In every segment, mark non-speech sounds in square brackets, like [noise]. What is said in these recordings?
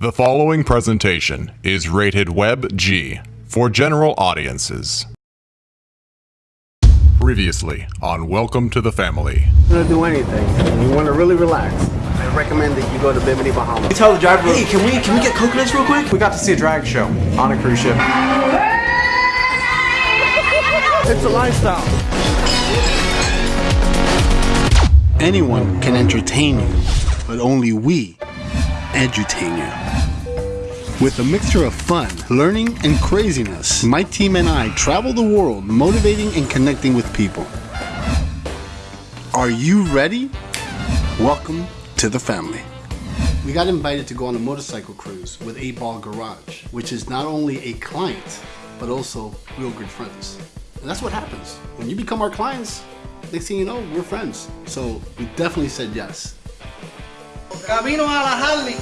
The following presentation is rated Web G for general audiences. Previously on Welcome to the Family. you want to do anything you want to really relax, I recommend that you go to Bimini Bahamas. Tell the driver, hey, can we can we get coconuts real quick? We got to see a drag show on a cruise ship. It's a lifestyle. Anyone can entertain you, but only we edutain you. With a mixture of fun, learning, and craziness, my team and I travel the world motivating and connecting with people. Are you ready? Welcome to the family. We got invited to go on a motorcycle cruise with 8 Ball Garage, which is not only a client, but also real good friends. And that's what happens. When you become our clients, next thing you know, we're friends. So we definitely said yes. Camino a la Harley.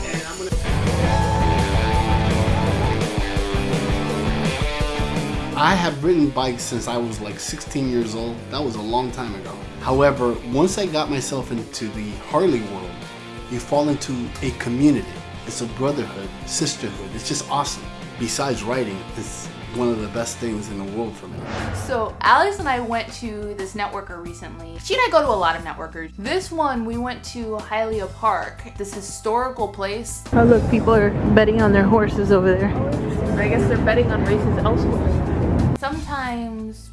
I have ridden bikes since I was like 16 years old. That was a long time ago. However, once I got myself into the Harley world, you fall into a community. It's a brotherhood, sisterhood. It's just awesome. Besides riding, it's one of the best things in the world for me. So Alex and I went to this networker recently. She and I go to a lot of networkers. This one we went to Hialeah Park, this historical place. Oh look, people are betting on their horses over there. I guess they're betting on races elsewhere. Sometimes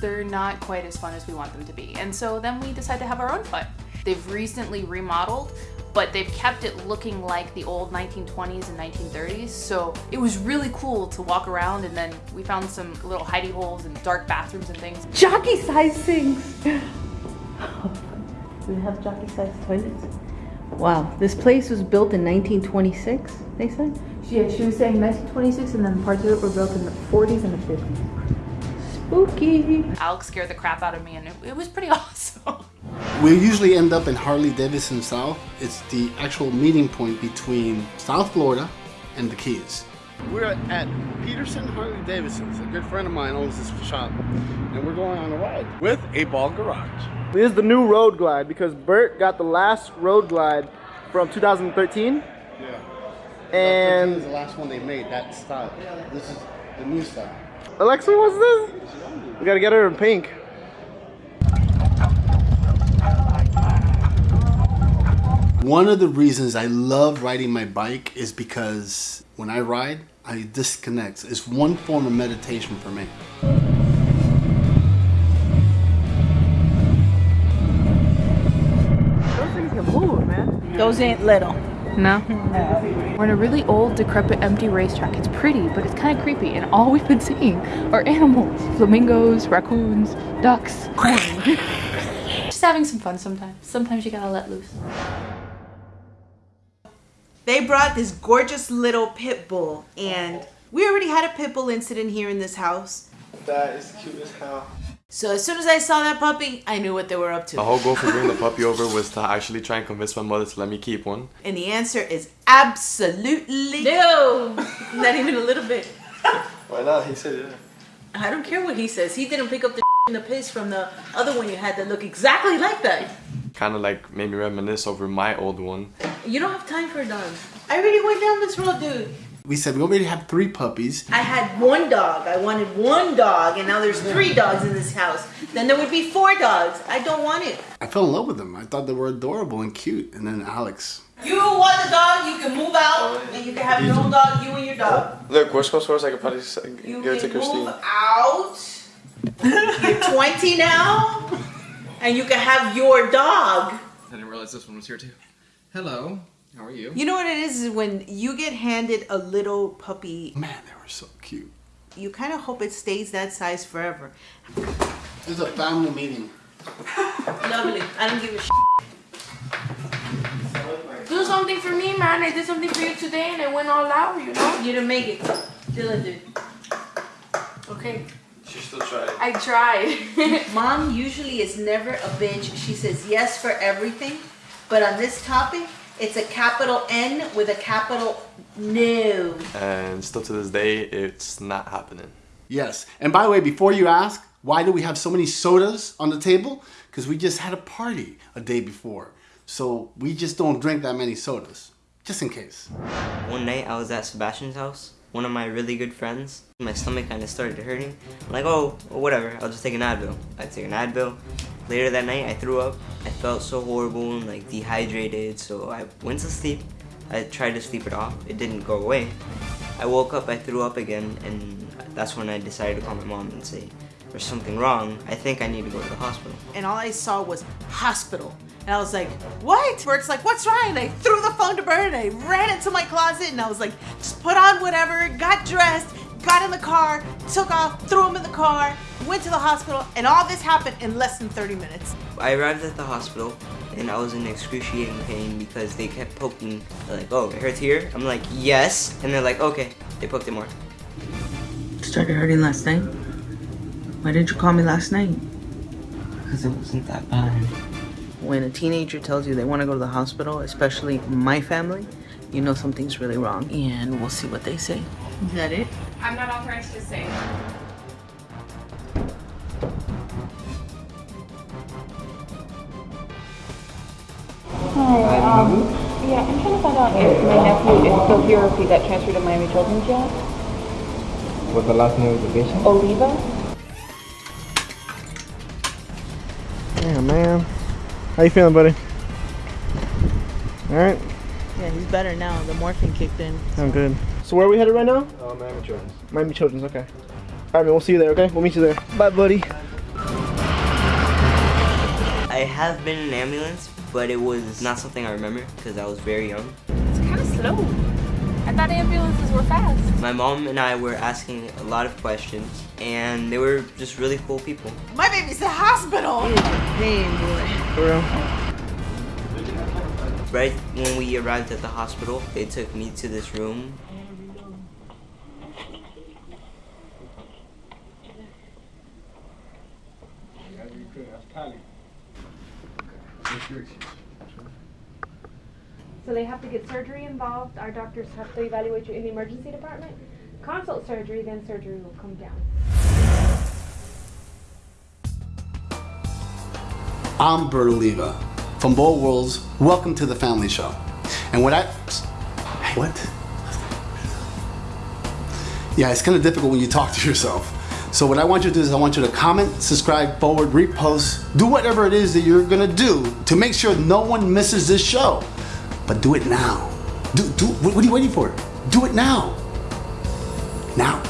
they're not quite as fun as we want them to be. And so then we decide to have our own fun. They've recently remodeled, but they've kept it looking like the old 1920s and 1930s. So it was really cool to walk around and then we found some little hidey holes and dark bathrooms and things. Jockey size things! Do they have jockey size toilets? Wow, this place was built in 1926, they said? Yeah, she was saying 1926 and then parts of it were built in the 40s and the 50s. Spooky! Alex scared the crap out of me and it, it was pretty [laughs] awesome. We usually end up in Harley Davidson South. It's the actual meeting point between South Florida and the Keys. We're at Peterson Harley Davidson's. A good friend of mine owns this shop. And we're going on a ride with 8 Ball Garage. This is the new Road Glide because Bert got the last Road Glide from 2013. Yeah. And this is the last one they made, that style. This is the new style. Alexa, what's this? We gotta get her in pink. One of the reasons I love riding my bike is because when I ride, I disconnect. It's one form of meditation for me. Those things can move, man. Those ain't little. No? no. We're in a really old, decrepit, empty racetrack. It's pretty, but it's kind of creepy, and all [laughs] we've been seeing are animals. Flamingos, raccoons, ducks, corn. [laughs] Just having some fun sometimes. Sometimes you gotta let loose. They brought this gorgeous little pit bull and oh. we already had a pit bull incident here in this house That is cute as hell. so as soon as i saw that puppy i knew what they were up to. The whole goal for bringing the [laughs] puppy over was to actually try and convince my mother to let me keep one. and the answer is absolutely No! [laughs] not even a little bit Why not? He said yeah. i don't care what he says he didn't pick up the [laughs] and the piss from the other one you had that looked exactly like that Kind of like made me reminisce over my old one. you don't have time for dogs i already went down this road dude We said we already have three puppies. I had one dog. I wanted one dog, and now there's three dogs in this house. Then there would be four dogs. I don't want it. I fell in love with them. I thought they were adorable and cute. And then Alex. You want the dog, you can move out, and you can have your own dog, you and your dog. Look, worst comes first, I could probably s- You give it to can Christine. move out. You're 20 now, and you can have your dog. I didn't realize this one was here too. Hello, how are you? You know what it is? Is when you get handed a little puppy, Man, they were so cute. you kind of hope it stays that size forever. This is a family meeting. Lovely. I don't give a shit. Do something for me, man. I did something for you today and I went all out, you know? You didn't make it. Dylan did. Okay. She still tried. I tried. [laughs] Mom usually is never a bitch. She says yes for everything. But on this topic, it's a capital N with a capital no. And still to this day, it's not happening. Yes. And by the way, before you ask, why do we have so many sodas on the table? Because we just had a party a day before. So we just don't drink that many sodas. just in case. One night I was at Sebastian's house, one of my really good friends. My stomach kind of started hurting. I'm like, oh, well, whatever, I'll just take an Advil. I took an Advil. Later that night, I threw up. I felt so horrible and like dehydrated, so I went to sleep. I tried to sleep it off. It didn't go away. I woke up, I threw up again, and that's when I decided to call my mom and say, there's something wrong. I think I need to go to the hospital. And all I saw was hospital. And I was like, what? Bert's like, what's wrong? And I threw the phone to Bert and I ran into my closet and I was like, just put on whatever, got dressed, got in the car, took off, threw him in the car, went to the hospital, and all this happened in less than 30 minutes. I arrived at the hospital and I was in excruciating pain because they kept poking. They're like, oh, it hurts here? I'm like, yes. And they're like, okay. They poked it more. Started hurting last night? Why didn't you call me last night? Because it wasn't that bad. When a teenager tells you they want to go to the hospital, especially my family, you know something's really wrong. And we'll see what they say. Is that it? I'm not authorized to say. Hi, um, yeah, I'm trying to find out if my nephew is still here or if he got transferred to Miami Children's yet. What's the last name of the patient? Oliva? Yeah, man. How you feeling, buddy? All right. Yeah, he's better now. The morphine kicked in. I'm good. So where are we headed right now? Uh, Miami Children's. Miami Children's. Okay. All right, man. We'll see you there. Okay. We'll meet you there. Bye, buddy. I have been in an ambulance, but it was not something I remember because I was very young. It's kind of slow. I thought ambulances were fast. My mom and I were asking a lot of questions, and they were just really cool people. My baby's in the hospital. Pain, boy. For real. Right when we arrived at the hospital, they took me to this room. So they have to get surgery involved. Our doctors have to evaluate you in the emergency department. Consult surgery, then surgery will come down. I'm Bert Oliva from Bold Worlds. Welcome to the Family Show. And what I, what? Yeah, it's kind of difficult when you talk to yourself. So what I want you to do is I want you to comment, subscribe, forward, repost, do whatever it is that you're gonna do to make sure no one misses this show. But do it now. Do, do, what are you waiting for? Do it now. Now.